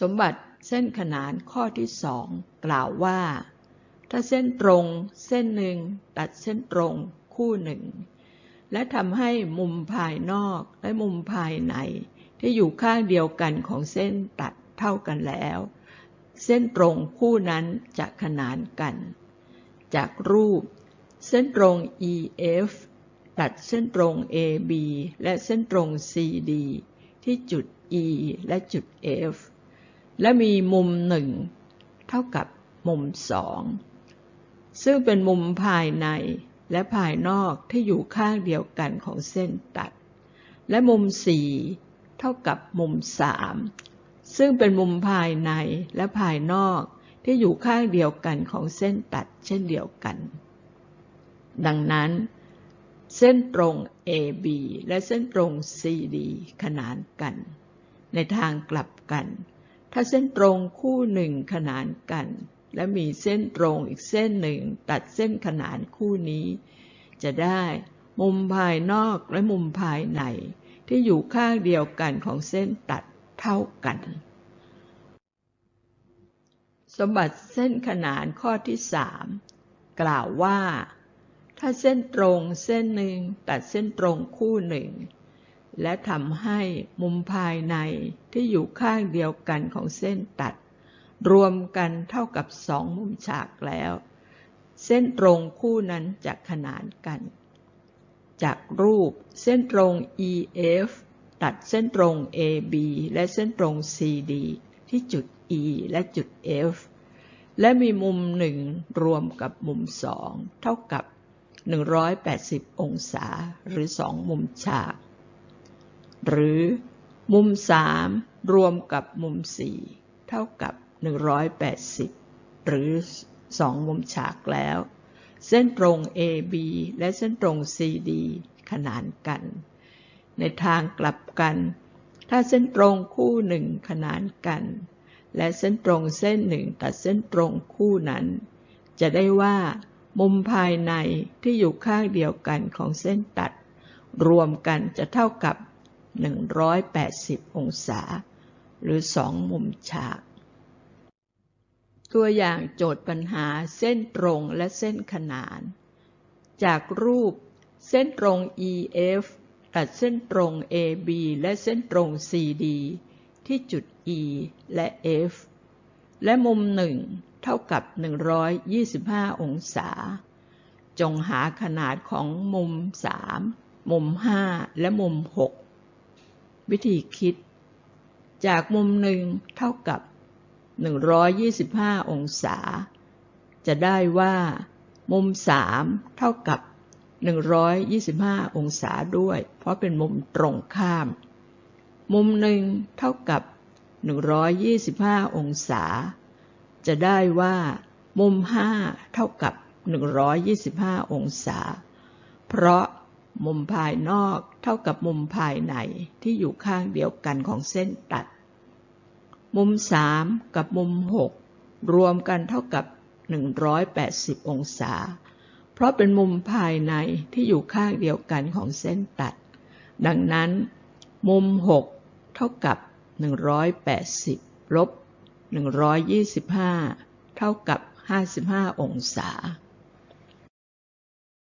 สมบัติเส้นขนานข้อที่สองกล่าวว่า ถ้าเส้นตรงเส้นหนึ่งตัดเส้นตรงคู่หนึ่ง และทำให้มุมภายนอกและมุมภายใน ที่อยู่ข้างเดียวกันของเส้นตัดเท่ากันแล้ว เส้นตรงคู่นั้นจะขนานกัน จากรูป เส้นตรง EF ตัดเส้นตรง AB และเส้นตรง CD ที่จุด E และจุด F และมีมุมหนึ่งเท่ากับมุมสองซึ่งเป็นมุมภายในและภายนอกที่อยู่ข้างเดียวกันของเส้นตัด และมุมสี่เท่ากับมุมสามซึ่งเป็นมุมภายในและภายนอกที่อยู่ข้างเดียวกันของเส้นตัดเช่นเดียวกัน ดังนั้น เส้นตรง AB และเส้นตรง CD ขนานกัน ในทางกลับกัน ถ้าเส้นตรงคู่หนึ่งขนานกัน และมีเส้นตรงอีกเส้นหนึ่งตัดเส้นขนานคู่นี้ จะได้มุมภายนอกและมุมภายในที่อยู่ข้างเดียวกันของเส้นตัดเท่ากัน สมบัติเส้นขนานข้อที่สามกล่าวว่า ถ้าเส้นตรงเส้นหนึ่งตัดเส้นตรงคู่หนึ่ง และทำให้มุมภายในที่อยู่ข้างเดียวกันของเส้นตัด รวมกันเท่ากับสองมุมฉากแล้ว เส้นตรงคู่นั้นจะขนานกัน จากรูปเส้นตรง EF ตัดเส้นตรง AB และเส้นตรง CD ที่จุด E และจุด F และมีมุมหนึ่งรวมกับมุมสองเท่ากับ 180 องศาหรือสองมุมฉาก หรือมุมสามรวมกับมุมสี่เท่ากับ 180 หรือสองมุมฉากแล้ว เส้นตรง AB และเส้นตรง CD ขนานกัน ในทางกลับกัน ถ้าเส้นตรงคู่หนึ่งขนานกัน และเส้นตรงเส้นหนึ่งตัดเส้นตรงคู่นั้น จะได้ว่า มุมภายในที่อยู่ข้างเดียวกันของเส้นตัด รวมกันจะเท่ากับ 180 องศา หรือสองมุมฉาก ตัวอย่างโจทย์ปัญหาเส้นตรงและเส้นขนาน จากรูปเส้นตรง EF ตัดเส้นตรง AB และเส้นตรง CD ที่จุด E และ F และมุมหนึ่งเท่ากับ 125 องศา จงหาขนาดของมุม 3 มุม 5 และมุม 6 วิธีคิด จากมุมหนึ่งเท่ากับ 125 องศา จะได้ว่า มุมสามเท่ากับ 125 องศาด้วย เพราะเป็นมุมตรงข้าม มุมหนึ่งเท่ากับ 125 องศา จะได้ว่า มุมห้าเท่ากับ 125 องศา เพราะ มุมภายนอกเท่ากับมุมภายในที่อยู่ข้างเดียวกันของเส้นตัด มุมสามกับมุมหกรวมกันเท่ากับ 180 องศา เพราะเป็นมุมภายในที่อยู่ข้างเดียวกันของเส้นตัด ดังนั้น มุมหกเท่ากับ 180 ลบ 125 เท่ากับ 55 องศา